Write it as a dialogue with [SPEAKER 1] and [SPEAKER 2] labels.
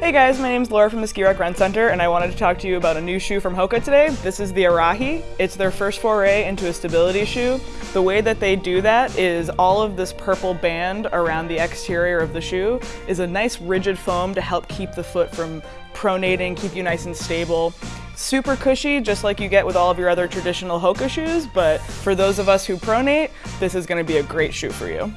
[SPEAKER 1] Hey guys, my name is Laura from the Ski Rock Rent Center and I wanted to talk to you about a new shoe from Hoka today. This is the Arahi. It's their first foray into a stability shoe. The way that they do that is all of this purple band around the exterior of the shoe is a nice rigid foam to help keep the foot from pronating, keep you nice and stable. Super cushy, just like you get with all of your other traditional Hoka shoes, but for those of us who pronate, this is gonna be a great shoe for you.